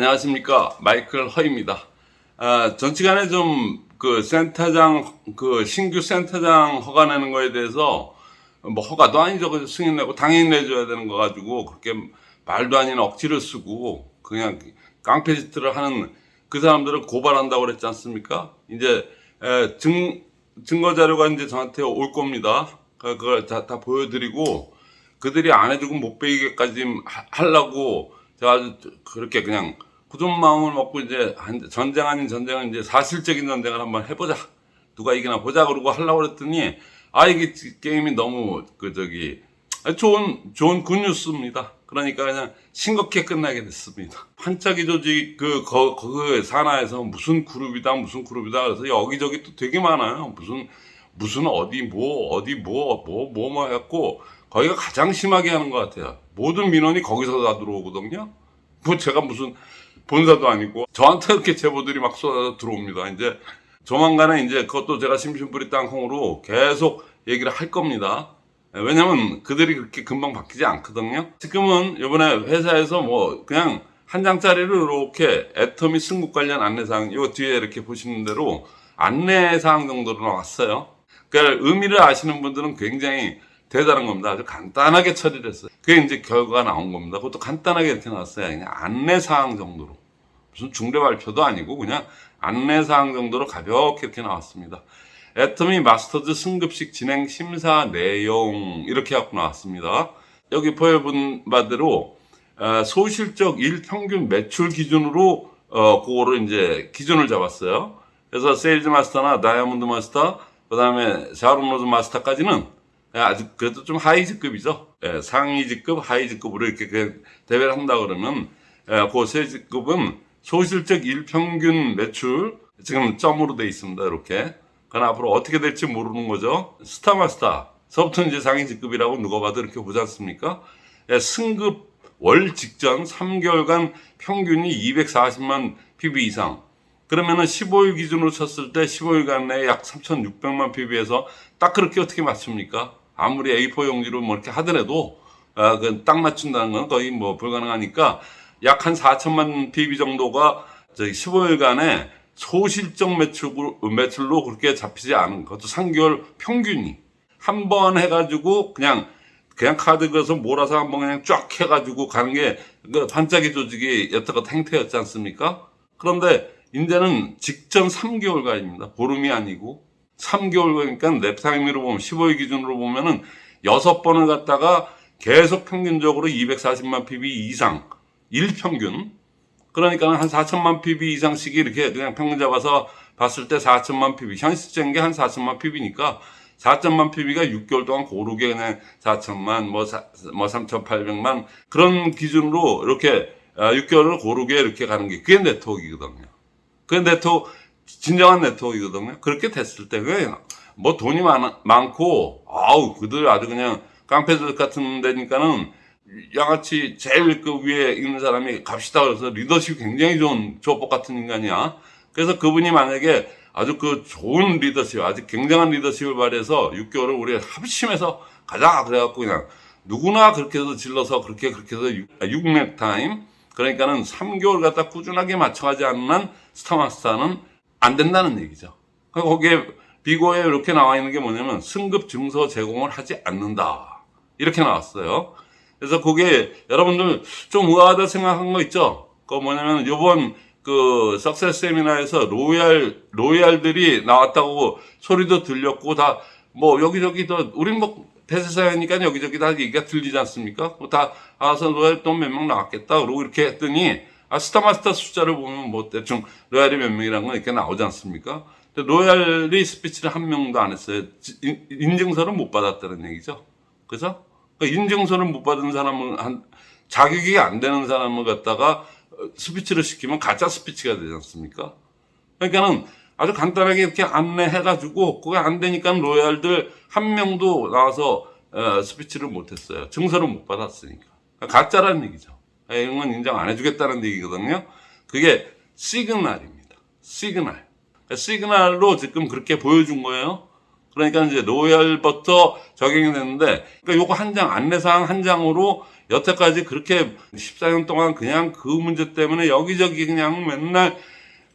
안녕하십니까 마이클 허입니다. 아, 전시간에 좀 그 센터장 그 신규 센터장 허가 내는 거에 대해서 뭐 허가도 아니죠. 그 승인 내고 당연히 내줘야 되는 거 가지고 그렇게 말도 아닌 억지를 쓰고 그냥 깡패 짓들을 하는 그 사람들을 고발한다고 그랬지 않습니까? 이제 에, 증 증거 자료가 이제 저한테 올 겁니다. 그- 그걸 다, 다 보여드리고 그들이 안 해주고 못 베이게까지 하- 하려고 제가 아주 그렇게 그냥 굳은 마음을 먹고 이제 한- 전쟁 아닌 전쟁은 이제 사실적인 전쟁을 한번 해보자. 누가 이기나 보자 그러고 하려고 그랬더니 아 이게 게임이 너무 그 저기 좋은 좋은 굿뉴스입니다. 그러니까 그냥 싱겁게 끝나게 됐습니다. 반짝이 조직 그, 거, 그 산하에서 무슨 그룹이다 무슨 그룹이다 그래서 여기저기 또 되게 많아요. 무슨 무슨 어디 뭐 어디 뭐 뭐 뭐 뭐 해갖고 거기가 가장 심하게 하는 것 같아요. 모든 민원이 거기서 다 들어오거든요. 뭐 제가 무슨 본사도 아니고 저한테 이렇게 제보들이 막 쏟아져 들어옵니다. 이제 조만간에 이제 그것도 제가 심심풀이 땅콩으로 계속 얘기를 할 겁니다. 왜냐면 그들이 그렇게 금방 바뀌지 않거든요. 지금은 이번에 회사에서 뭐 그냥 한 장짜리를 이렇게 애터미 승국 관련 안내사항, 요 뒤에 이렇게 보시는 대로 안내사항 정도로 나왔어요. 그러니까 의미를 아시는 분들은 굉장히 대단한 겁니다. 아주 간단하게 처리를 했어요. 그게 이제 결과가 나온 겁니다. 그것도 간단하게 이렇게 나왔어요. 그냥 안내사항 정도로. 무슨 중대 발표도 아니고 그냥 안내사항 정도로 가볍게 이렇게 나왔습니다. 애터미 마스터즈 승급식 진행 심사 내용 이렇게 갖고 나왔습니다. 여기 보여본 바대로 어, 소실적 일 평균 매출 기준으로 어, 그거를 이제 기준을 잡았어요. 그래서 세일즈 마스터나 다이아몬드 마스터, 그 다음에 샤론로즈 마스터까지는 아주 그래도 좀 high 직급이죠. 예, 상위직급, high직급으로 이렇게 그 대회를 한다 그러면 예, 그 세 직급은 소실적 일평균 매출 지금 점으로 돼 있습니다. 이렇게. 그러나 앞으로 어떻게 될지 모르는 거죠. 스타마스터, 서부터 이제 상위직급이라고 누가 봐도 이렇게 보지 않습니까? 예, 승급 월 직전 3개월간 평균이 240만 PB 이상. 그러면은 15일 기준으로 쳤을 때 15일간 내에 약 3,600만 PB에서 딱 그렇게 어떻게 맞춥니까? 아무리 A4 용지로 뭐 이렇게 하더라도 아, 그딱 맞춘다는 건 거의 뭐 불가능하니까 약 한 4천만 PB 정도가 저기 15일간에 소실적 매출로, 매출로 그렇게 잡히지 않은 것도 3개월 평균이 한 번 해가지고 그냥 그냥 카드 그어서 몰아서 한번 그냥 쫙 해가지고 가는 게 그 반짝이 조직이 여태껏 행태였지 않습니까? 그런데 이제는 직전 3개월간입니다. 보름이 아니고 3개월간이니까 lap time으로 보면 15일 기준으로 보면은 6번을 갖다가 계속 평균적으로 240만 PV 이상 일평균 그러니까 한 4천만 PV 이상씩이 이렇게 그냥 평균 잡아서 봤을 때 4천만 PV 현실적인 게 한 4천만 PV니까 4천만 PB가 6개월 동안 고르게 그냥 4천만 뭐, 사, 뭐 3,800만 그런 기준으로 이렇게 6개월을 고르게 이렇게 가는 게 그게 네트워크이거든요. 그게 네트워크 진정한 네트워크이거든요. 그렇게 됐을 때 뭐 돈이 많, 많고 아우 그들 아주 그냥 깡패들 같은 데니까는 양아치 제일 그 위에 있는 사람이 갑시다 그래서 리더십이 굉장히 좋은 조법 같은 인간이야. 그래서 그분이 만약에 아주 그 좋은 리더십, 아주 굉장한 리더십을 발휘해서 6개월을 우리 합심해서 가자 그래갖고 그냥 누구나 그렇게 해서 질러서 그렇게 그렇게 해서 6렙 타임 그러니까는 3개월 갖다 꾸준하게 맞춰가지 않는 한 스타마스터는 안 된다는 얘기죠. 그러니까 거기에 비고에 이렇게 나와 있는 게 뭐냐면 승급 증서 제공을 하지 않는다. 이렇게 나왔어요. 그래서 그게 여러분들 좀 의아하다 생각한 거 있죠? 그 뭐냐면 요번 그 success 세미나에서 로얄 로얄들이 나왔다고 소리도 들렸고 다 뭐 여기저기 더 우린 뭐 대세사니까 여기저기 다 얘기가 들리지 않습니까? 뭐다 아서 로얄 또 몇 명 나왔겠다 그러고 이렇게 했더니 아 스타마스터 숫자를 보면 뭐 대충 로얄이 몇 명이라는 건 이렇게 나오지 않습니까? 근데 로얄이 스피치를 한 명도 안 했어요. 인- 인증서를 못 받았다는 얘기죠. 그죠? 그러니까 인증서를 못 받은 사람은 한 자격이 안 되는 사람을 갖다가 어, 스피치를 시키면 가짜 스피치가 되지 않습니까? 그러니까는 아주 간단하게 이렇게 안내해가지고 그게 안 되니까 로얄들 한 명도 나와서 어, 스피치를 못했어요. 증서를 못 받았으니까 그러니까 가짜라는 얘기죠. 예, 이런 건 인정 안 해주겠다는 얘기거든요. 그게 시그널입니다. 시그널. 그러니까 시그널로 지금 그렇게 보여준 거예요. 그러니까 이제 로열부터 적용이 됐는데, 그러니까 요거 한 장, 안내사항 한 장으로 여태까지 그렇게 14년 동안 그냥 그 문제 때문에 여기저기 그냥 맨날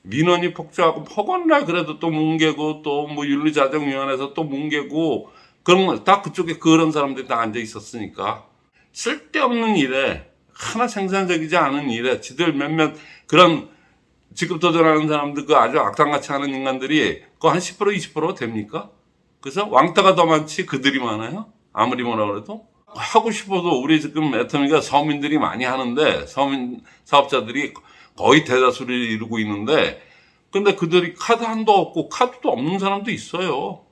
민원이 폭주하고 허건날 그래도 또 뭉개고 또 뭐 윤리자정위원회에서 또 뭉개고 그런 거다 그쪽에 그런 사람들이 다 앉아 있었으니까 쓸데없는 일에 하나 생산적이지 않은 일에 지들 몇몇 그런 직급 도전하는 사람들 그 아주 악당같이 하는 인간들이 그거 한10% 20% 됩니까? 그래서 왕따가 더 많지 그들이 많아요? 아무리 뭐라 그래도 하고 싶어도 우리 지금 애터미가 서민들이 많이 하는데 서민 사업자들이 거의 대다수를 이루고 있는데 근데 그들이 카드 한도 없고 카드도 없는 사람도 있어요.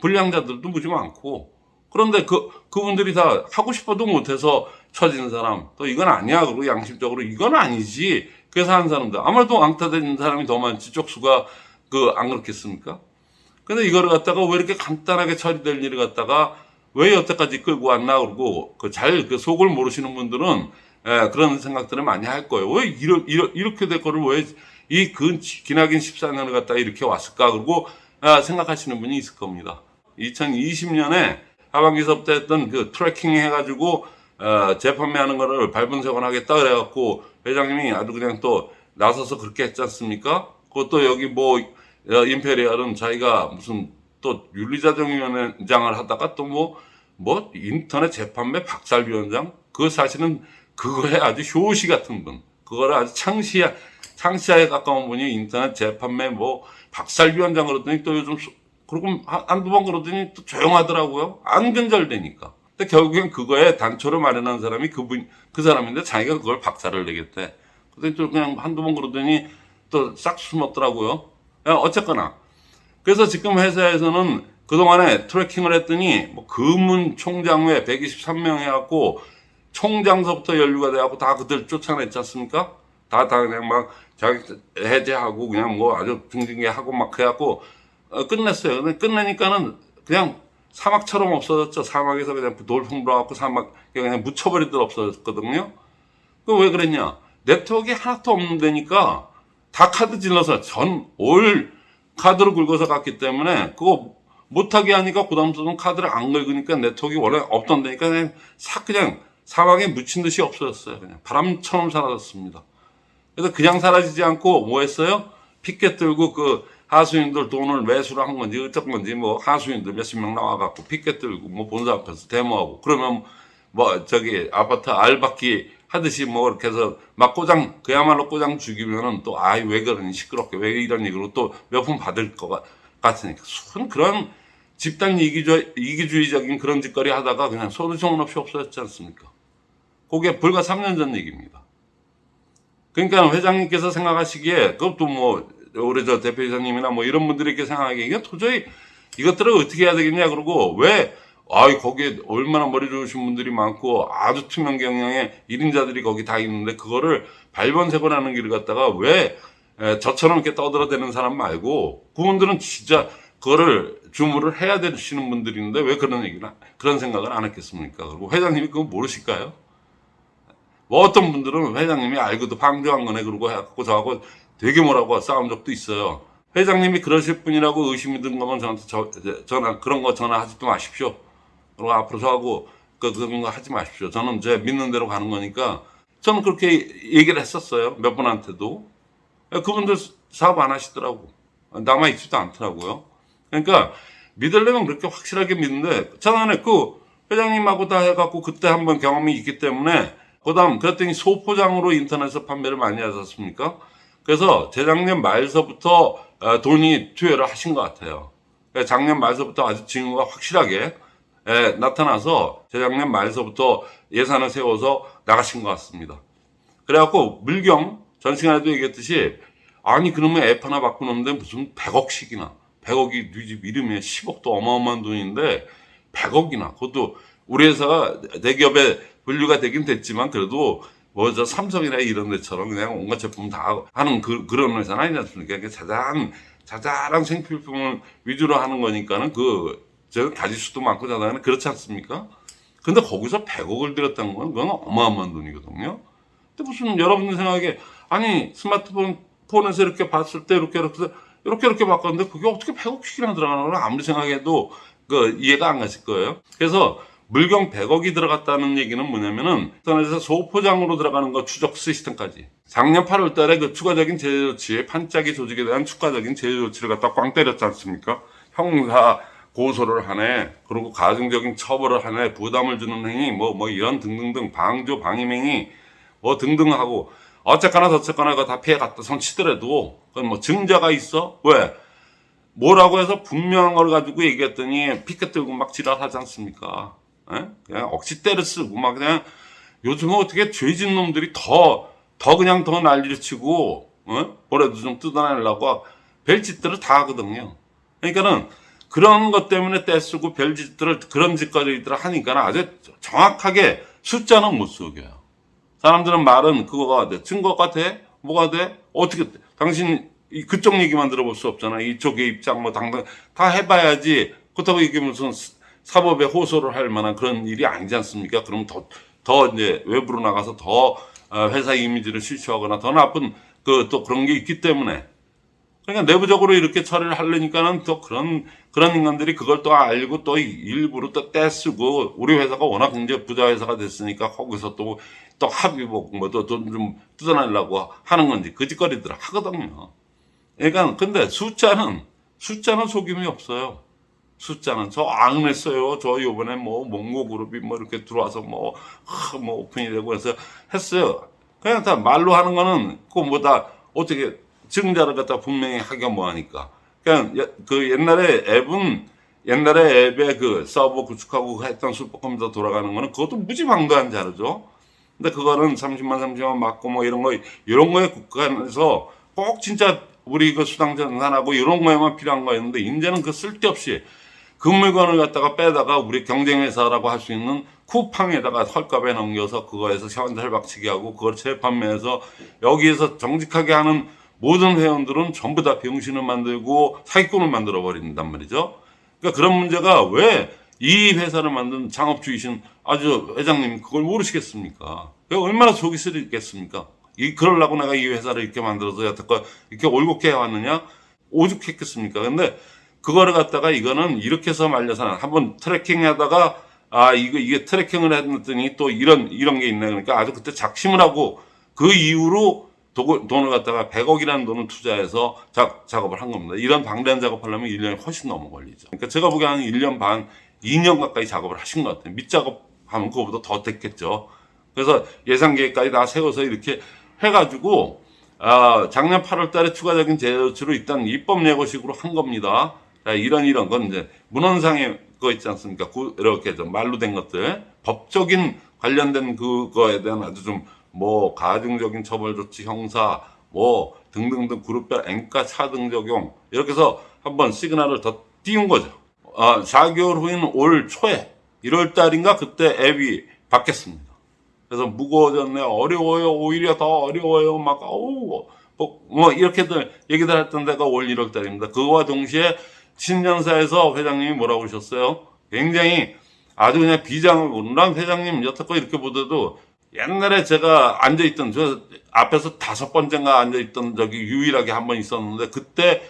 불량자들도 무지 많고 그런데 그 그분들이 다 하고 싶어도 못해서 처진 사람 또 이건 아니야 그리고 양심적으로 이건 아니지 그래서 하는 사람들 아무래도 왕따된 사람이 더 많지 쪽수가 그 안 그렇겠습니까? 근데 이거를 갖다가 왜 이렇게 간단하게 처리될 일을 갖다가 왜 여태까지 끌고 왔나 그러고 그 잘 그 속을 모르시는 분들은 예, 그런 생각들을 많이 할 거예요. 왜 이러, 이러, 이렇게 될 거를 왜 이 근 기나긴 14년을 갖다가 이렇게 왔을까 그러고 아, 생각하시는 분이 있을 겁니다. 2020년에 하반기 서부터 했던 그 tracking 해가지고 어, 재판매하는 거를 발본색원 하겠다 그래갖고 회장님이 아주 그냥 또 나서서 그렇게 했지 않습니까? 그것도 여기 뭐 어, 임페리얼은 자기가 무슨 또 윤리자정위원장을 하다가 또뭐뭐 인터넷 재판매 박살위원장 그 사실은 그거에 아주 효시 같은 분 그거를 아주 창시야 창시야에 가까운 분이 인터넷 재판매 뭐 박살위원장 그러더니 또 요즘 소- 그리고 한- 한두 번 그러더니 또 조용하더라고요. 안 근절되니까. 근데 결국엔 그거에 단초를 마련한 사람이 그분 그 사람인데 자기가 그걸 박살을 내겠대. 근데 또 그냥 한두 번 그러더니 또 싹 숨었더라고요. 야, 어쨌거나. 그래서 지금 회사에서는 그동안에 트래킹을 했더니 뭐 금문 총장 외 123명 해갖고 총장서부터 연루가 돼갖고 다 그들 쫓아냈지 않습니까? 다, 다 그냥 막 자기 해제하고 그냥 뭐 아주 등등하고 막 해갖고 어, 끝냈어요. 근데 끝내니까는 그냥 사막처럼 없어졌죠. 사막에서 그냥 돌풍 불어갖고 사막 그냥 묻혀버리듯 없어졌거든요. 그 왜 그랬냐? 네트워크가 하나도 없는 데니까 다 카드 질러서 전 올 카드로 긁어서 갔기 때문에 그거 못하게 하니까 부담스러운 카드를 안 긁으니까 네트워크가 원래 없던 데니까 그냥 싹 그냥 사막에 묻힌 듯이 없어졌어요. 그냥 바람처럼 사라졌습니다. 그래서 그냥 사라지지 않고 뭐 했어요? 피켓 들고 그 하수인들 돈을 매수를 한 건지 어떤 건지 뭐 하수인들 몇십 명 나와갖고 피켓 들고 뭐 본사 앞에서 데모하고 그러면 뭐 저기 아파트 알바끼 하듯이 뭐 이렇게 해서 막 꼬장 그야말로 꼬장 죽이면은 또 아이 왜 그러니 시끄럽게 왜 이런 얘기로 또 몇 푼 받을 것 같- 같으니까 순 그런 집단 이기주, 이기주의 적인 그런 짓거리 하다가 그냥 소문 없이 없어졌지 않습니까? 그게 불과 3년 전 얘기입니다. 그러니까 회장님께서 생각하시기에 그것도 뭐 우리 저 대표이사님이나 뭐 이런 분들이 이렇게 생각하기에 이게 도저히 이것들을 어떻게 해야 되겠냐 그러고 왜 아이 거기에 얼마나 머리 좋으신 분들이 많고 아주 투명 경영의 1인자들이 거기 다 있는데 그거를 발본색원하는 길을 갖다가 왜 에, 저처럼 이렇게 떠들어대는 사람 말고 그분들은 진짜 그거를 주무를 해야 되시는 분들인데 왜 그런 얘기를 안- 그런 생각을 안 했겠습니까? 그리고 회장님이 그거 모르실까요? 뭐 어떤 분들은 회장님이 알고도 방조한 거네 그러고 해갖고 저하고 되게 뭐라고 싸운 적도 있어요. 회장님이 그러실 분이라고 의심이 든 거면 저한테 저, 전화 그런 거 전화하지도 마십시오. 그리고 앞으로 저하고 그, 그런 거 하지 마십시오. 저는 제 믿는 대로 가는 거니까 저는 그렇게 얘기를 했었어요. 몇 분한테도. 그분들 사업 안 하시더라고. 남아있지도 않더라고요. 그러니까 믿으려면 그렇게 확실하게 믿는데 저는 그 회장님하고 다 해갖고 그때 한번 경험이 있기 때문에 그 다음 그랬더니 소포장으로 인터넷에서 판매를 많이 하셨습니까? 그래서 재작년 말서부터 어, 돈이 투여를 하신 것 같아요. 작년 말서부터 아주 징후가 확실하게 예, 나타나서 재작년 말서부터 예산을 세워서 나가신 것 같습니다. 그래갖고 물경 전 시간에도 얘기했듯이 아니 그러면 앱 하나 바꾸는데 무슨 100억씩이나 100억이 네집 이름에 10억도 어마어마한 돈인데 100억이나 그것도 우리 회사가 대기업에 분류가 되긴 됐지만 그래도 뭐 저 삼성이나 이런 데처럼 그냥 온갖 제품 다 하는 그, 그런 회사는 아니지 않습니까? 그러니까 자잘한 자잘한 생필품을 위주로 하는 거니까는 그 제가 가지수도 많고 자잘한 그렇지 않습니까? 근데 거기서 100억을 들였다는 건 그건 어마어마한 돈이거든요. 근데 무슨 여러분들 생각에 아니 스마트폰 폰에서 이렇게 봤을 때 이렇게 이렇게 이렇게 이렇게 바꿨는데 그게 어떻게 100억씩이나 들어가는 걸 아무리 생각해도 그 이해가 안 가실 거예요. 그래서 물경 100억이 들어갔다는 얘기는 뭐냐면은 선에서 소포장으로 들어가는 거 추적 시스템까지. 작년 8월 달에 그 추가적인 제재 조치에 판짜기 조직에 대한 추가적인 제재 조치를 갖다 꽝 때렸지 않습니까? 형사 고소를 하네. 그리고 가중적인 처벌을 하네. 부담을 주는 행위 뭐뭐 이런 등등등 방조 방임행위 뭐 등등 하고 어쨌거나 저쨌거나 그거 다 피해 갔다 손 치더라도 그건 뭐 증자가 있어? 왜? 뭐라고 해서 분명한 걸 가지고 얘기했더니 피켓 들고 막 지랄하지 않습니까? 예? 그냥 억지 때를 쓰고 막 그냥 요즘은 어떻게 죄진 놈들이 더, 더 그냥 더 난리를 치고, 어? 뭐라도 좀 뜯어내려고 별짓들을 다 하거든요. 그러니까는 그런 것 때문에 떼쓰고 별짓들을 그런 짓거리들을 하니까 아주 정확하게 숫자는 못 속여요. 사람들은 말은 그거가 돼. 증거가 돼? 뭐가 돼? 어떻게 돼? 당신 이- 그쪽 얘기만 들어볼 수 없잖아. 이쪽의 입장 뭐 당당 다 해봐야지. 그렇다고 이게 무슨 스- 사법에 호소를 할 만한 그런 일이 아니지 않습니까? 그럼 더, 더 이제 외부로 나가서 더 어, 회사 이미지를 실추하거나 더 나쁜 그 또 그런 게 있기 때문에 그러니까 내부적으로 이렇게 처리를 하려니까는 또 그런 그런 인간들이 그걸 또 알고 또 일부러 또 떼쓰고 우리 회사가 워낙 이제 부자 회사가 됐으니까 거기서 또 또 합의 보고 뭐또돈좀 뜯어내려고 하는 건지 그 짓거리들 하거든요. 그러니까 근데 숫자는 숫자는 속임이 없어요. 숫자는 저 안 했어요. 저 요번에 뭐 몽고 그룹이 뭐 이렇게 들어와서 뭐, 하, 뭐 오픈이 되고 해서 했어요. 그냥 다 말로 하는 거는 그뭐다 어떻게 증자를 갖다 분명히 하기가 뭐하니까. 그냥 예- 그 옛날에 앱은 옛날에 앱에 그 서버 구축하고 했던 슈퍼컴퓨터 돌아가는 거는 그것도 무지 방도한 자료죠. 근데 그거는 30만 30만 맞고 뭐 이런 거 이런 거에 국간에서 꼭 진짜 우리 그 수당 전산하고 이런 거에만 필요한 거였는데 이제는 그 쓸데없이 그 물건을 갖다가 빼다가 우리 경쟁회사라고 할 수 있는 쿠팡에다가 헐값에 넘겨서 그거에서 현찰 박치기 하고 그걸 재판매해서 여기에서 정직하게 하는 모든 회원들은 전부 다 병신을 만들고 사기꾼을 만들어 버린단 말이죠. 그러니까 그런 문제가 왜 이 회사를 만든 창업주이신 아주 회장님 그걸 모르시겠습니까? 그 얼마나 속이 쓰리겠습니까? 이 그러려고 내가 이 회사를 이렇게 만들어서 여태껏 이렇게 올곧게 해왔느냐? 오죽했겠습니까? 근데 그거를 갖다가 이거는 이렇게 해서 말려서는 한번 tracking 하다가 아 이거 이게 tracking을 했더니 또 이런 이런 게 있네 그러니까 아주 그때 작심을 하고 그 이후로 도- 돈을 갖다가 100억이라는 돈을 투자해서 작, 작업을 한 겁니다. 이런 방대한 작업하려면 1년이 훨씬 넘어 걸리죠. 그러니까 제가 보기에 한 1년 반, 2년 가까이 작업을 하신 것 같아요. 밑작업하면 그거보다 더 됐겠죠. 그래서 예산 계획까지 다 세워서 이렇게 해가지고 아, 작년 8월 달에 추가적인 제조치로 일단 입법 예고식으로 한 겁니다. 자, 이런 이런 건 이제 문헌상의 거 있지 않습니까? 그, 이렇게 좀 말로 된 것들 법적인 관련된 그거에 대한 아주 좀 뭐 가중적인 처벌 조치 형사 뭐 등등등 그룹별 앵가 차등 적용 이렇게 해서 한번 시그널을 더 띄운 거죠. 아, 4개월 후인 올 초에 1월 달인가 그때 앱이 바뀌었습니다. 그래서 무거워졌네, 어려워요, 오히려 더 어려워요, 막, 어우, 뭐, 뭐 이렇게들 얘기들 했던 데가 올 1월 달입니다. 그거와 동시에 신년사에서 회장님이 뭐라고 하셨어요? 굉장히 아주 그냥 비장을 난 회장님 여태껏 이렇게 보더라도 옛날에 제가 앉아있던 저 앞에서 다섯 번째가 앉아있던 적이 유일하게 한 번 있었는데 그때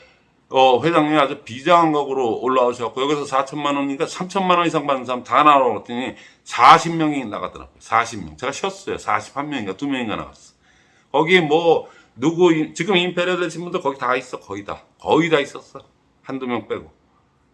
어, 회장님이 아주 비장한 각으로 올라오셨고, 여기서 4천만 원이니까 3천만 원 이상 받는 사람 다 나왔더니 40명이 나가더라고요. 40명. 제가 쉬었어요. 41명인가 2명인가 나갔어. 거기 뭐, 누구, 이- 지금 임페리얼 되신 분들 거기 다 있어. 거의 다. 거의 다 있었어. 한두 명 빼고.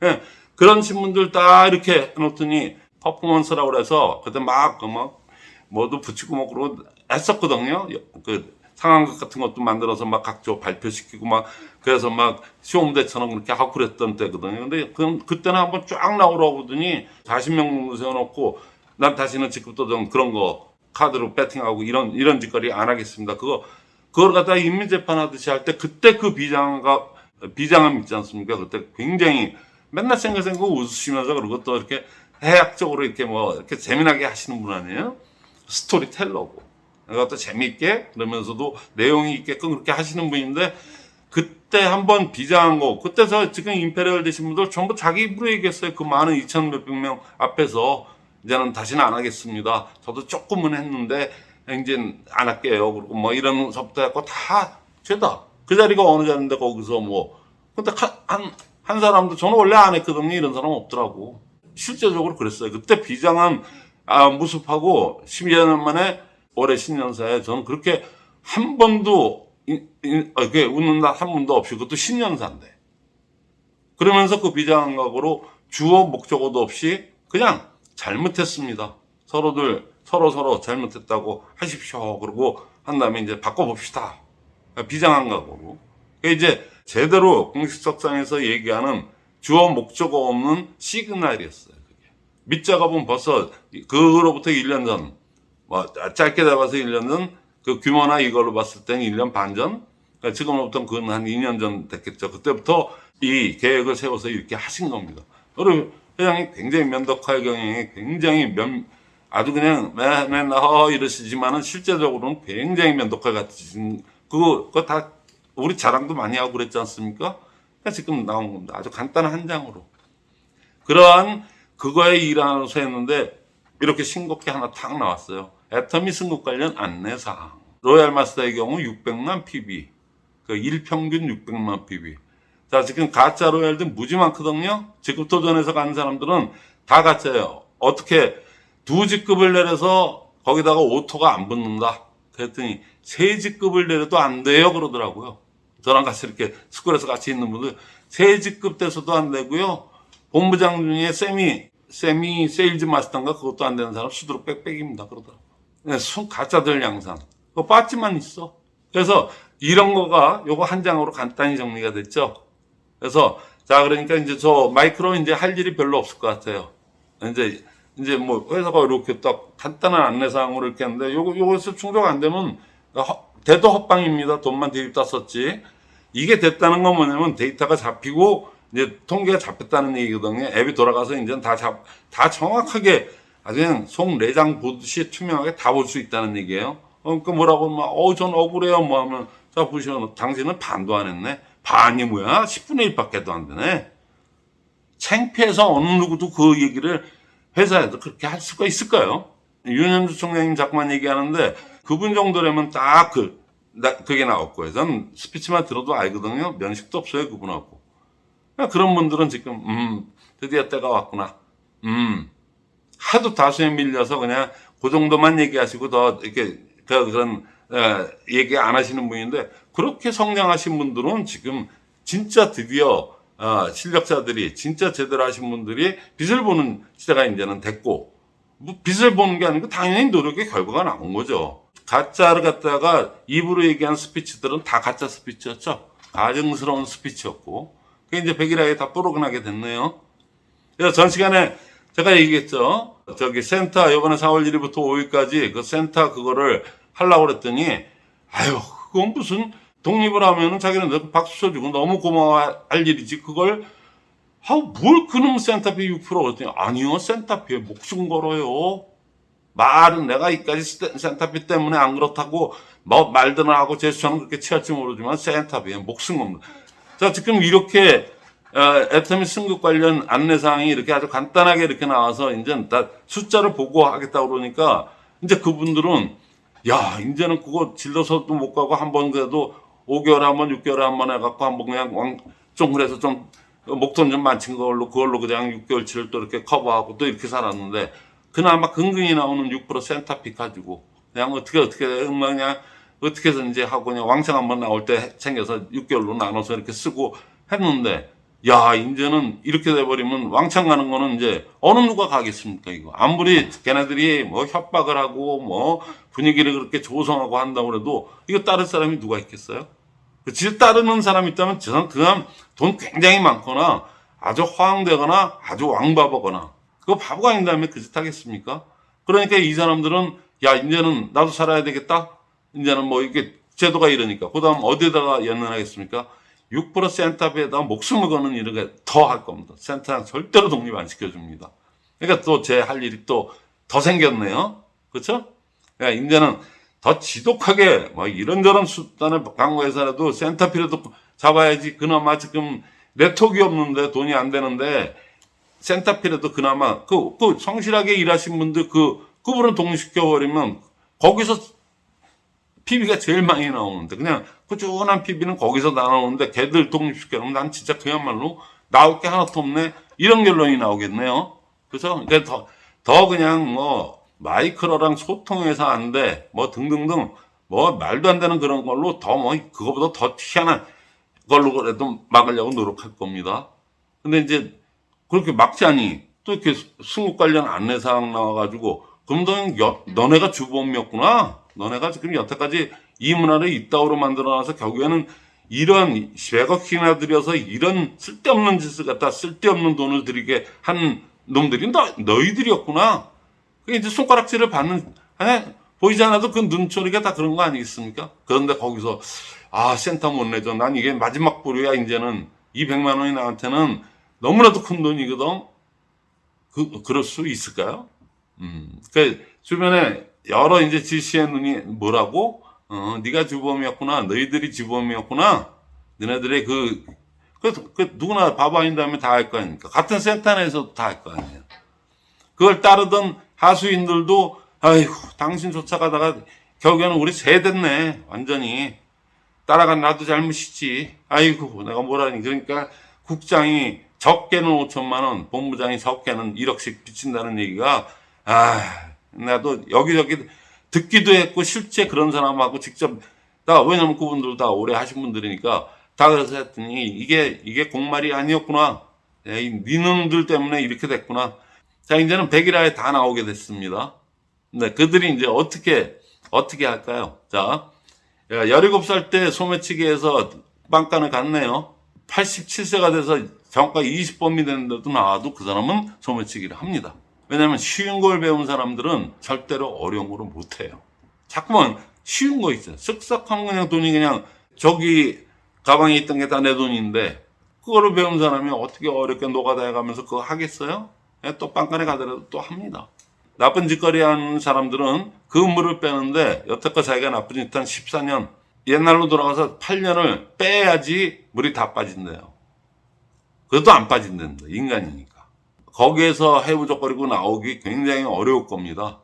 예, 그런 신문들 다 이렇게 해놓더니 퍼포먼스라고 그래서 그때 막, 그 막, 뭐도 붙이고 뭐 그러고 했었거든요. 그 상황극 같은 것도 만들어서 막 각조 발표시키고 막 그래서 막 시험대처럼 그렇게 하고 그랬던 때거든요. 근데 그, 그때는 한번 쫙 나오라고 하더니 40명 정도 세워놓고 난 다시는 지금부터 좀 그런 거 카드로 배팅하고 이런 이런 짓거리 안 하겠습니다. 그거 그걸 갖다가 인민재판 하듯이 할 때 그때 그 비장가 비장함 있지 않습니까? 그때 굉장히 맨날 생각생각 웃으시면서 그리고 또 이렇게 해학적으로 이렇게 뭐 이렇게 재미나게 하시는 분 아니에요? storyteller고. 그것도 재미있게 그러면서도 내용이 있게끔 그렇게 하시는 분인데 그때 한번 비장한 거 그때서 지금 임페리얼 되신 분들 전부 자기 입으로 얘기했어요. 그 많은 2천 몇백 명 앞에서 이제는 다시는 안 하겠습니다. 저도 조금은 했는데 이제 안 할게요. 그리고 뭐 이런 서부터 했고 다 죄다. 그 자리가 어느 자리인데 거기서 뭐 근데 한, 한, 한 사람도 저는 원래 안 했거든요. 이런 사람 없더라고. 실제적으로 그랬어요. 그때 비장한 아, 모습하고 12년 만에 올해 신년사에 저는 그렇게 한 번도 이- 이- 어, 이렇게 웃는 날 한 번도 없이 그것도 신년사인데 그러면서 그 비장한 각오로 주어 목적어도 없이 그냥 잘못했습니다. 서로들 서로 서로 잘못했다고 하십시오. 그러고 한 다음에 이제 바꿔봅시다. 비장한 각오로. 그게 이제 제대로 공식석상에서 얘기하는 주어 목적어 없는 시그널이었어요. 그게. 밑작업은 벌써 그로부터 1년 전, 뭐 짧게 잡아서 1년 전, 그 규모나 이걸로 봤을 때는 1년 반 전, 그러니까 지금으로부터 그건 한 2년 전 됐겠죠. 그때부터 이 계획을 세워서 이렇게 하신 겁니다. 그리고 회장이 굉장히 면덕할 경영이 굉장히 면, 아주 그냥 맨맨 어 이러시지만은 실제적으로는 굉장히 면독할 같으신 그거 그거 다 우리 자랑도 많이 하고 그랬지 않습니까? 그러니까 지금 나온 겁니다. 아주 간단한 한 장으로 그러한 그거에 일하면서 했는데 이렇게 싱겁게 하나 탁 나왔어요. 애터미 승급 관련 안내사항. 로얄 마스터의 경우 600만 PB. 그 일평균 600만 PV. 자, 지금 가짜 로얄들 무지 많거든요? 직급 도전에서 가는 사람들은 다 가짜예요. 어떻게 두 직급을 내려서 거기다가 auto가 안 붙는다. 그랬더니 세 직급을 내려도 안 돼요. 그러더라고요. 저랑 같이 이렇게 스쿨에서 같이 있는 분들 세 직급 돼서도 안 되고요. 본부장 중에 세미, 세미 세일즈 마스터인가 그것도 안 되는 사람 수두룩 빽빽입니다. 그러더라고요. 네, 순 가짜들 양상. 그 빠지만 있어. 그래서 이런 거가 요거 한 장으로 간단히 정리가 됐죠. 그래서 자 그러니까 이제 저 마이크로 이제 할 일이 별로 없을 것 같아요. 이제 이제 뭐 회사가 이렇게 딱 간단한 안내사항으로 이렇게 하는데 요거 요거에서 충족 안 되면 허- 대도 헛방입니다. 돈만 대입다 썼지. 이게 됐다는 건 뭐냐면 데이터가 잡히고 이제 통계가 잡혔다는 얘기거든요. 앱이 돌아가서 이제 다 잡, 다 정확하게 아주 그냥 속 내장 보듯이 투명하게 다 볼 수 있다는 얘기예요. 어, 그러니까 뭐라고 하면, 어, 전 억울해요. 뭐 하면, 자, 보시면, 당신은 반도 안 했네. 반이 뭐야? 10분의 1밖에도 안 되네. 창피해서 어느 누구도 그 얘기를 회사에서 그렇게 할 수가 있을까요? 윤현주 총장님 자꾸만 얘기하는데 그분 정도라면 딱 그, 나- 그게 나왔고요. 전 스피치만 들어도 알거든요. 면식도 없어요, 그분하고. 그러니까 그런 분들은 지금, 음, 드디어 때가 왔구나. 음, 하도 다수에 밀려서 그냥 그 정도만 얘기하시고 더 이렇게 그- 그런 어, 얘기 안 하시는 분인데 그렇게 성장하신 분들은 지금 진짜 드디어 어, 실력자들이 진짜 제대로 하신 분들이 빛을 보는 시대가 이제는 됐고 뭐 빛을 보는 게 아니고 당연히 노력의 결과가 나온 거죠. 가짜를 갖다가 입으로 얘기한 스피치들은 다 가짜 스피치였죠. 가증스러운 스피치였고 그게 이제 백일하에 다 뽀록나게 됐네요. 그래서 전 시간에 제가 얘기했죠. 저기 센터 이번에 4월 1일부터 5일까지 그 센터 그거를 하려고 그랬더니 아유 그건 무슨 독립을 하면은 자기는 너 박수 쳐주고 너무 고마워할 일이지 그걸 아뭘 그놈 센터비 6% 그랬더니 아니요 센터비에 목숨 걸어요. 말은 내가 이까지 스- 센터비 때문에 안 그렇다고 뭐 말들은 하고 제스처는 그렇게 취할지 모르지만 센터비에 목숨 겁니다. 자 지금 이렇게 어, 애터미 승급 관련 안내사항이 이렇게 아주 간단하게 이렇게 나와서 이제 다 숫자를 보고 하겠다 그러니까 이제 그분들은 야 이제는 그거 질러서도 못 가고 한 번 그래도 5개월에 한 번, 6개월에 한 번 해갖고 한 번 그냥 왕, 좀 그래서 좀 목돈 좀 많친 걸로 그걸로 그냥 6개월치를 또 이렇게 커버하고 또 이렇게 살았는데 그나마 근근히 나오는 6% 센터피 가지고 그냥 어떻게 어떻게 뭐 그냥 어떻게 해서든지 하고 그냥 왕창 한번 나올 때 챙겨서 6개월로 나눠서 이렇게 쓰고 했는데 야 이제는 이렇게 돼버리면 왕창 가는 거는 이제 어느 누가 가겠습니까 이거 아무리 걔네들이 뭐 협박을 하고 뭐 분위기를 그렇게 조성하고 한다고 그래도 이거 따를 사람이 누가 있겠어요? 지 따르는 사람이 있다면 저는 그냥 돈 굉장히 많거나 아주 허황되거나 아주 왕바보거나 그거 바보가 아닌 다음에 그 짓 하겠습니까? 그러니까 이 사람들은 야 이제는 나도 살아야 되겠다. 이제는 뭐 이게 제도가 이러니까 그 다음 어디다가 연연하겠습니까? 6% 센터비에다 목숨을 거는 일을 더 할 겁니다. 센터는 절대로 독립 안 시켜줍니다. 그러니까 또 제 할 일이 또 더 생겼네요. 그렇죠? 그러니까 이제는 더 지독하게 뭐 이런저런 수단을 강구해서라도 센터피라도 잡아야지 그나마 지금 네트워크가 없는데 돈이 안 되는데 센터피라도 그나마 그, 그 성실하게 일하신 분들 그 그분은 독립시켜버리면 거기서 PB가 제일 많이 나오는데 그냥 꾸준한 PB는 거기서 나오는데 걔들 독립시켜놓으면 난 진짜 그야말로 나올 게 하나도 없네. 이런 결론이 나오겠네요. 그래서 그러니까 더, 더 그냥 뭐 마이크로랑 소통해서 안 돼. 뭐 등등등 뭐 말도 안 되는 그런 걸로 더 뭐 그거보다 더 희한한 걸로 그래도 막으려고 노력할 겁니다. 근데 이제 그렇게 막자니 또 이렇게 승국 관련 안내사항 나와가지고 너, 여, 너네가 주범이었구나. 너네가 지금 여태까지 이 문화를 이따오로 만들어놔서 결국에는 이런 100억이나 들여서 이런 쓸데없는 짓을 갖다 쓸데없는 돈을 들이게 한 놈들이 너, 너희들이었구나. 이제 손가락질을 받는, 에? 보이지 않아도 그 눈초리가 다 그런 거 아니겠습니까? 그런데 거기서, 아, 센터 못 내줘. 난 이게 마지막 보류야, 이제는. 200만 원이 나한테는 너무나도 큰 돈이거든. 그, 그럴 수 있을까요? 음, 그, 주변에 여러 이제 지시의 눈이 뭐라고? 어, 네가 주범이었구나. 너희들이 주범이었구나. 너네들의 그, 그, 그 누구나 바보 아닌 다음에 다 할 거 아닙니까? 같은 센터 내에서도 다 할 거 아니에요. 그걸 따르던 하수인들도, 아이고, 당신 쫓아가다가 결국에는 우리 새 됐네. 완전히. 따라간 나도 잘못이지. 아이고, 내가 뭐라니. 그러니까 국장이 적게는 5천만 원, 본부장이 적게는 1억씩 비친다는 얘기가, 아, 나도 여기저기 듣기도 했고, 실제 그런 사람하고 직접, 다, 왜냐면 그분들 다 오래 하신 분들이니까, 다 그래서 했더니, 이게, 이게 공말이 아니었구나. 에이, 니놈들 때문에 이렇게 됐구나. 자, 이제는 백일화에 다 나오게 됐습니다. 네, 그들이 이제 어떻게, 어떻게 할까요? 자, 17살 때 소매치기에서 빵간을 갔네요. 87세가 돼서 정가 20범이 됐는데도 나와도 그 사람은 소매치기를 합니다. 왜냐하면 쉬운 걸 배운 사람들은 절대로 어려운 거를 못해요. 자꾸만 쉬운 거 있어요. 쓱싹하면 그냥 돈이 그냥 저기 가방에 있던 게 다 내 돈인데 그거를 배운 사람이 어떻게 어렵게 노가다 해가면서 그거 하겠어요? 예, 또 빵간에 가더라도 또 합니다. 나쁜 짓거리 하는 사람들은 그 물을 빼는데 여태껏 자기가 나쁜 짓 한 14년 옛날로 돌아가서 8년을 빼야지 물이 다 빠진대요. 그것도 안 빠진댄다. 인간이니까. 거기에서 해부적거리고 나오기 굉장히 어려울 겁니다.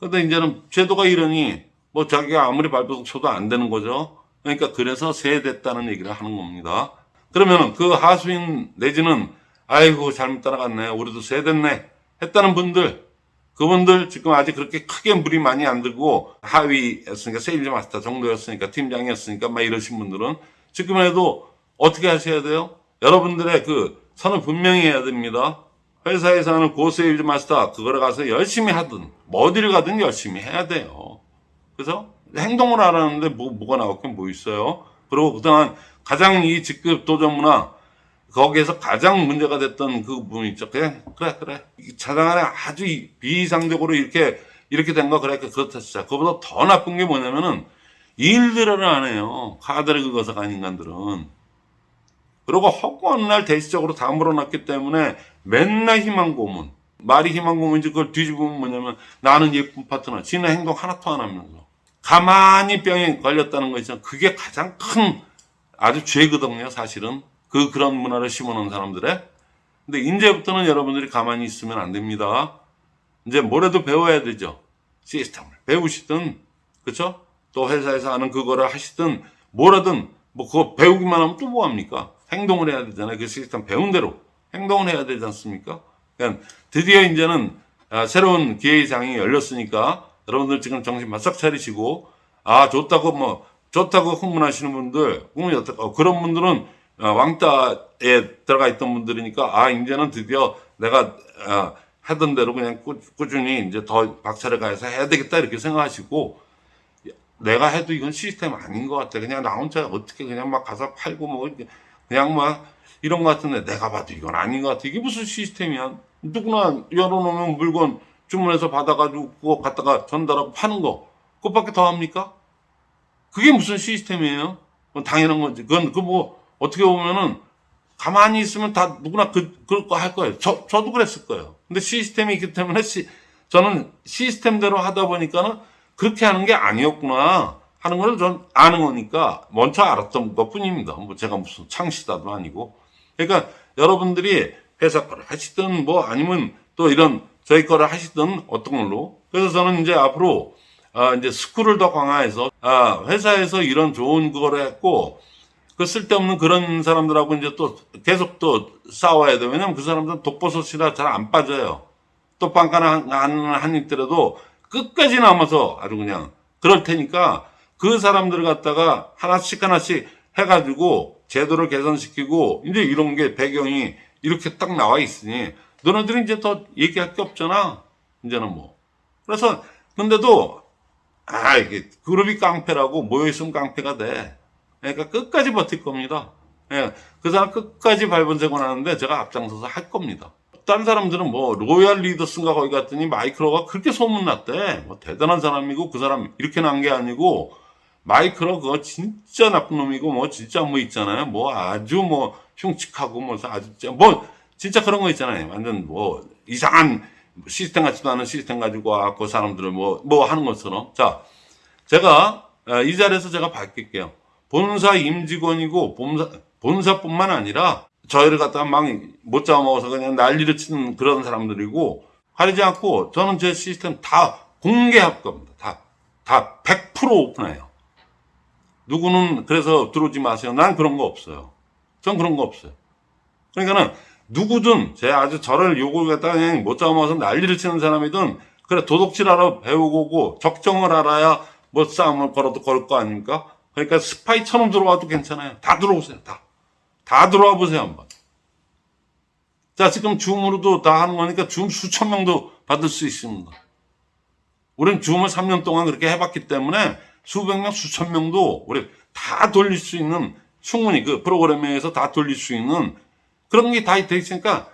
근데 이제는 제도가 이러니 뭐 자기가 아무리 발버둥 쳐도 안 되는 거죠. 그러니까 그래서 세됐다는 얘기를 하는 겁니다. 그러면 그 하수인 내지는 아이고 잘못 따라갔네. 우리도 세됐네. 했다는 분들 그분들 지금 아직 그렇게 크게 물이 많이 안 들고 하위였으니까 세일즈 마스터 정도였으니까 팀장이었으니까 막 이러신 분들은 지금에도 어떻게 하셔야 돼요? 여러분들의 그 선을 분명히 해야 됩니다. 회사에서 하는 고세일즈 마스터 그거를 가서 열심히 하든 뭐 어디를 가든 열심히 해야 돼요. 그래서 행동을 하라는데 뭐, 뭐가 나올 게 뭐 있어요? 그리고 그동안 가장 이 직급 도전 문화 거기에서 가장 문제가 됐던 그 부분 있죠. 그래, 그래, 그래. 차장안에 아주 비이상적으로 이렇게, 이렇게 된 거, 그래, 그렇다, 진짜. 그보다 더 나쁜 게 뭐냐면은, 일들을 안 해요. 카드를 긁어서 간 인간들은. 그리고 허구한 날 대시적으로 다 물어놨기 때문에 맨날 희망 고문. 말이 희망 고문인지 그걸 뒤집으면 뭐냐면 나는 예쁜 파트너. 지는 행동 하나도 안 하면서. 가만히 병에 걸렸다는 거 있잖아. 그게 가장 큰 아주 죄거든요, 사실은. 그 그런 문화를 심어놓은 사람들의 근데 이제부터는 여러분들이 가만히 있으면 안 됩니다. 이제 뭐라도 배워야 되죠. 시스템을 배우시든 그렇죠? 또 회사에서 하는 그거를 하시든 뭐라든 뭐 그거 배우기만 하면 또 뭐합니까? 행동을 해야 되잖아요. 그 시스템 배운 대로 행동을 해야 되지 않습니까? 그러니까 드디어 이제는 아, 새로운 기회의 장이 열렸으니까 여러분들 지금 정신 바싹 차리시고 아 좋다고 뭐 좋다고 흥분하시는 분들 어, 그런 분들은 어, 왕따에 들어가 있던 분들이니까 아 이제는 드디어 내가 어, 하던 대로 그냥 꾸, 꾸준히 이제 더 박차를 가해서 해야 되겠다 이렇게 생각하시고 내가 해도 이건 시스템 아닌 것 같아 그냥 나 혼자 어떻게 그냥 막 가서 팔고 뭐 그냥 막 이런 것 같은데 내가 봐도 이건 아닌 것 같아 이게 무슨 시스템이야 누구나 열어놓으면 물건 주문해서 받아가지고 그거 갖다가 전달하고 파는 거 그것밖에 더 합니까? 그게 무슨 시스템이에요? 당연한 거지 그건 그뭐 어떻게 보면은 가만히 있으면 다 누구나 그, 그럴 거 할 거예요. 저, 저도 그랬을 거예요. 근데 시스템이 있기 때문에 시, 저는 시스템대로 하다 보니까는 그렇게 하는 게 아니었구나 하는 걸 전 아는 거니까 먼저 알았던 것 뿐입니다. 뭐 제가 무슨 창시다도 아니고. 그러니까 여러분들이 회사 거를 하시든 뭐 아니면 또 이런 저희 거를 하시든 어떤 걸로. 그래서 저는 이제 앞으로 아, 이제 스쿨을 더 강화해서 아, 회사에서 이런 좋은 그거를 했고 그 쓸데없는 그런 사람들하고 이제 또 계속 또 싸워야 돼. 왜냐면 그 사람들은 독버섯이라 잘 안 빠져요. 또 빵가나 한, 한, 한 입더라도 끝까지 남아서 아주 그냥 그럴 테니까 그 사람들을 갖다가 하나씩 하나씩 해가지고 제도를 개선시키고 이제 이런 게 배경이 이렇게 딱 나와 있으니 너네들이 이제 더 얘기할 게 없잖아. 이제는 뭐. 그래서 근데도 아 이게 그룹이 깡패라고 모여있으면 깡패가 돼. 그러니까 끝까지 버틸 겁니다. 예, 그 사람 끝까지 발본색원 하는데 제가 앞장서서 할 겁니다. 딴 사람들은 뭐 로얄 리더스인가 거기 갔더니 마이크로가 그렇게 소문났대. 뭐 대단한 사람이고 그 사람 이렇게 난 게 아니고 마이크로 그거 진짜 나쁜 놈이고 뭐 진짜 뭐 있잖아요. 뭐 아주 뭐 흉측하고 뭐 아주 뭐 진짜 그런 거 있잖아요. 완전 뭐 이상한 시스템 같지도 않은 시스템 가지고 와그 사람들을 뭐 뭐 하는 것처럼 자 제가 어, 이 자리에서 제가 밝힐게요. 본사 임직원이고 본사 본사뿐만 아니라 저희를 갖다가 막 못 잡아먹어서 그냥 난리를 치는 그런 사람들이고 하지 않고 저는 제 시스템 다 공개할 겁니다. 다, 다 100% 오픈해요. 누구는 그래서 들어오지 마세요. 난 그런 거 없어요. 전 그런 거 없어요. 그러니까는 누구든 제 아주 저를 욕을 갖다가 그냥 못 잡아먹어서 난리를 치는 사람이든 그래 도덕질 알아 배우고 적정을 알아야 뭐 싸움을 걸어도 걸을 거 아닙니까? 그러니까 스파이처럼 들어와도 괜찮아요. 다 들어오세요. 다. 다 들어와 보세요, 한번. 자, 지금 줌으로도 다 하는 거니까 줌 수천 명도 받을 수 있습니다. 우리는 줌을 3년 동안 그렇게 해봤기 때문에 수백 명, 수천 명도 우리 다 돌릴 수 있는 충분히 그 프로그램에서 다 돌릴 수 있는 그런 게 다 돼 있으니까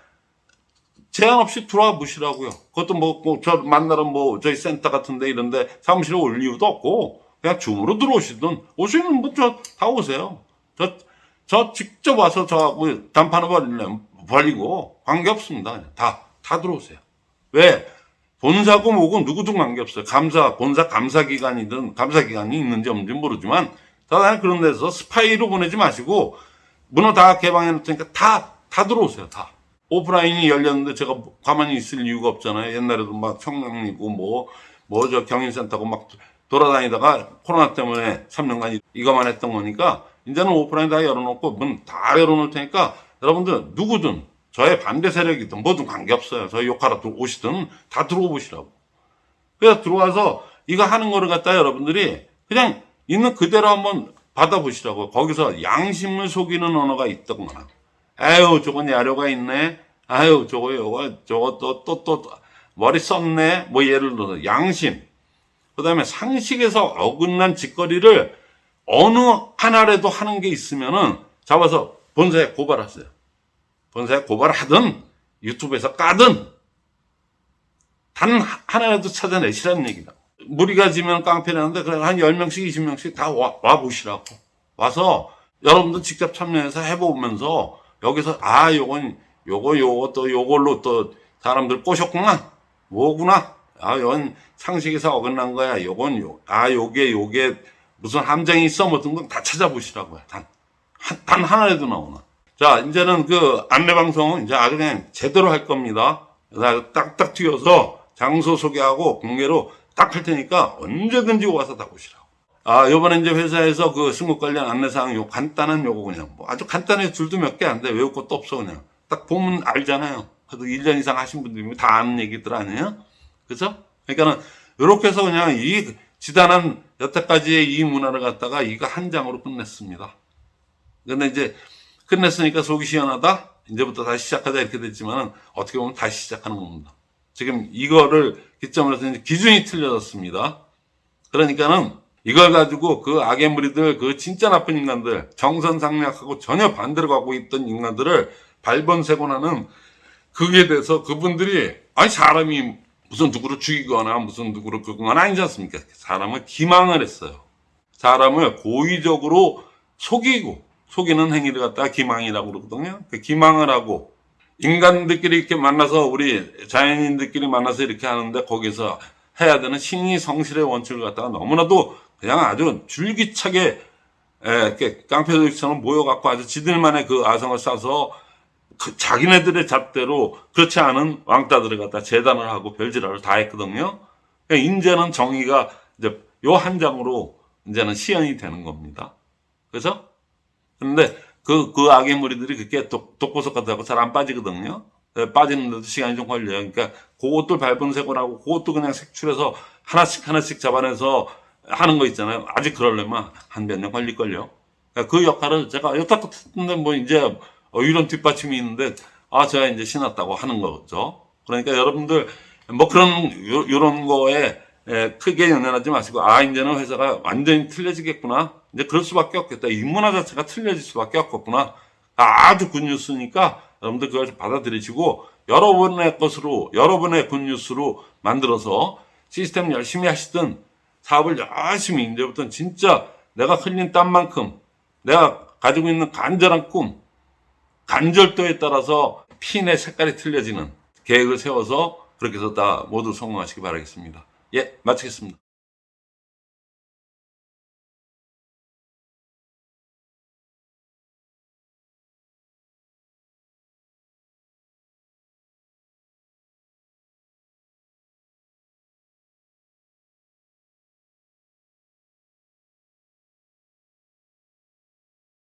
제한 없이 들어와 보시라고요. 그것도 뭐, 뭐, 저 만나러 뭐, 저희 센터 같은데 이런데 사무실에 올 이유도 없고, 그냥 줌으로 들어오시든, 오시면 뭐, 저, 다 오세요. 저, 저 직접 와서 저하고 단판을 벌리려면 벌리고, 관계없습니다. 다, 다 들어오세요. 왜? 본사고 뭐고 누구든 관계없어요. 감사, 본사 감사기관이든 감사기관이 있는지 없는지 모르지만, 다들 그런 데서 스파이로 보내지 마시고, 문어 다 개방해 놓으니까 다, 다 들어오세요. 다. 오프라인이 열렸는데 제가 가만히 있을 이유가 없잖아요. 옛날에도 막 청량리고 뭐, 뭐 저 경인센터고 막 돌아다니다가 코로나 때문에 3년간 이거만 했던 거니까 이제는 오프라인 다 열어놓고 문 다 열어놓을 테니까 여러분들 누구든 저의 반대 세력이든 뭐든 관계없어요. 저희 욕하러 오시든 다 들어오 보시라고. 그래서 들어와서 이거 하는 거를 갖다 여러분들이 그냥 있는 그대로 한번 받아보시라고. 거기서 양심을 속이는 언어가 있던거나. 아유, 저건 야료가 있네. 아유, 저거, 요거, 저거 또, 또, 또, 머리 썼네. 뭐 예를 들어서 양심. 그 다음에 상식에서 어긋난 짓거리를 어느 하나라도 하는 게 있으면은 잡아서 본사에 고발하세요. 본사에 고발하든 유튜브에서 까든 단 하나라도 찾아내시라는 얘기다. 무리가 지면 깡패라는데 그래 한 10명씩 20명씩 다 와, 와 보시라고. 와서 여러분들 직접 참여해서 해보면서 여기서 아 요건 요거 요거 또 요걸로 또 사람들 꼬셨구나 뭐구나 아 요건 상식에서 어긋난 거야 요건 요, 아 요게 요게 무슨 함정이 있어 뭐 등등 다 찾아보시라고요 단, 한, 단 하나라도 나오나 자 이제는 그 안내방송 이제 아주 그냥 제대로 할 겁니다 딱딱 튀어서 장소 소개하고 공개로 딱 할 테니까 언제든지 와서 다 보시라고 아, 요번에 이제 회사에서 그 승무 관련 안내사항 요 간단한 요거 그냥 뭐 아주 간단해 줄도 몇 개 안 돼. 외울 것도 없어 그냥. 딱 보면 알잖아요. 그래도 1년 이상 하신 분들이 다 아는 얘기들 아니에요? 그죠? 그러니까는 요렇게 해서 그냥 이 지단한 여태까지의 이 문화를 갖다가 이거 한 장으로 끝냈습니다. 근데 이제 끝냈으니까 속이 시원하다? 이제부터 다시 시작하자 이렇게 됐지만은 어떻게 보면 다시 시작하는 겁니다. 지금 이거를 기점으로 해서 기준이 틀려졌습니다. 그러니까는 이걸 가지고 그 악의 무리들, 그 진짜 나쁜 인간들, 정선 상략하고 전혀 반대로 가고 있던 인간들을 발본세곤하는 그에 대해서 그분들이 아니 사람이 무슨 누구를 죽이거나 무슨 누구를 그거나 아니지 않습니까? 사람을 기망을 했어요. 사람을 고의적으로 속이고 속이는 행위를 갖다가 기망이라고 그러거든요. 그 기망을 하고 인간들끼리 이렇게 만나서 우리 자연인들끼리 만나서 이렇게 하는데 거기서 해야 되는 신의 성실의 원칙을 갖다가 너무나도 그냥 아주 줄기차게 에, 이렇게 깡패들처럼 모여갖고 아주 지들만의 그 아성을 싸서 그 자기네들의 잣대로 그렇지 않은 왕따들을 갖다 재단을 하고 별지랄을 다 했거든요. 그러니까 이제는 정의가 이제 요 한 장으로 이제는 시연이 되는 겁니다. 그래서 그런데 그, 그 악의 무리들이 그렇게 독, 독보석 같다고 잘 안 빠지거든요. 예, 빠지는데도 시간이 좀 걸려요. 그러니까 그것도 밟은 색을 하고 그것도 그냥 색출해서 하나씩 하나씩 잡아내서 하는 거 있잖아요. 아직 그러려면 한 몇 년 걸릴걸요. 그러니까 그 역할을 제가 여태 같은데 뭐 이제 어, 이런 뒷받침이 있는데 아 제가 이제 신었다고 하는 거죠. 그러니까 여러분들 뭐 그런 요, 요런 거에 에, 크게 연연하지 마시고 아 이제는 회사가 완전히 틀려지겠구나. 이제 그럴 수밖에 없겠다. 이 문화 자체가 틀려질 수밖에 없겠구나. 아주 굿뉴스니까 여러분들 그걸 받아들이시고 여러분의 것으로 여러분의 굿뉴스로 만들어서 시스템 열심히 하시든 사업을 열심히 이제부터 진짜 내가 흘린 땀만큼 내가 가지고 있는 간절한 꿈 간절도에 따라서 핀의 색깔이 틀려지는 계획을 세워서 그렇게 해서 다 모두 성공하시기 바라겠습니다. 예, 마치겠습니다.